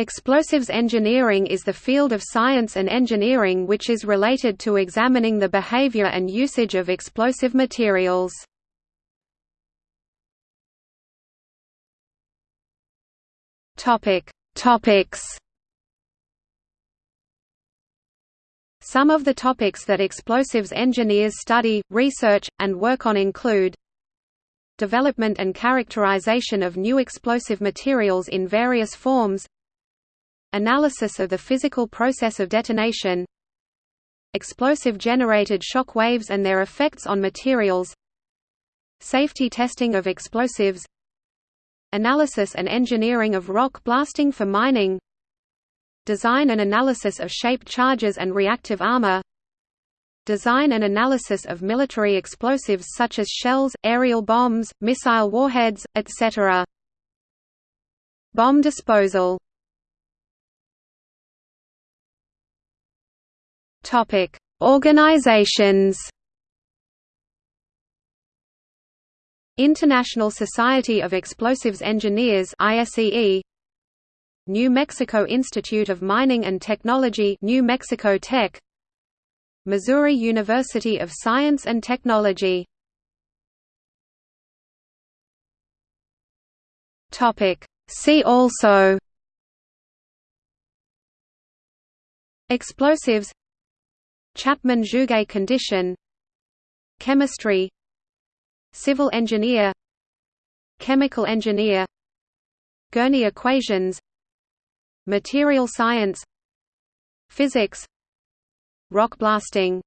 Explosives engineering is the field of science and engineering which is related to examining the behavior and usage of explosive materials. Topic: Topics. Some of the topics that explosives engineers study, research, and work on include development and characterization of new explosive materials in various forms Analysis of the physical process of detonation Explosive-generated shock waves and their effects on materials Safety testing of explosives Analysis and engineering of rock blasting for mining Design and analysis of shaped charges and reactive armor Design and analysis of military explosives such as shells, aerial bombs, missile warheads, etc. Bomb disposal Topic: Organizations. International Society of Explosives Engineers ISEE New Mexico Institute of Mining and Technology New Mexico Tech. Missouri University of Science and Technology. Topic See also. Explosives Chapman-Jouguet condition Chemistry Civil engineer Chemical engineer Gurney equations Material science Physics Rock blasting